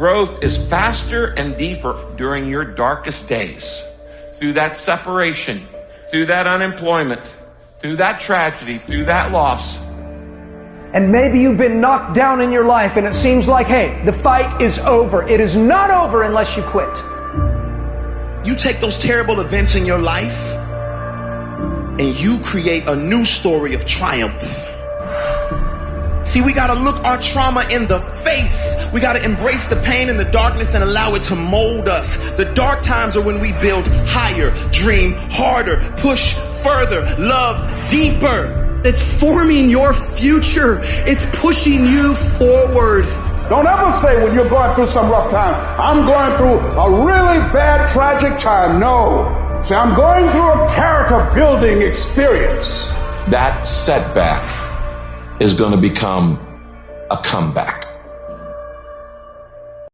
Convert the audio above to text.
growth is faster and deeper during your darkest days. Through that separation, through that unemployment, through that tragedy, through that loss. And maybe you've been knocked down in your life and it seems like, hey, the fight is over. It is not over unless you quit. You take those terrible events in your life and you create a new story of triumph. See, we gotta look our trauma in the face. We gotta embrace the pain and the darkness and allow it to mold us. The dark times are when we build higher, dream harder, push further, love deeper. It's forming your future. It's pushing you forward. Don't ever say when you're going through some rough time, I'm going through a really bad, tragic time. No. Say, I'm going through a character building experience. That setback is going to become a comeback.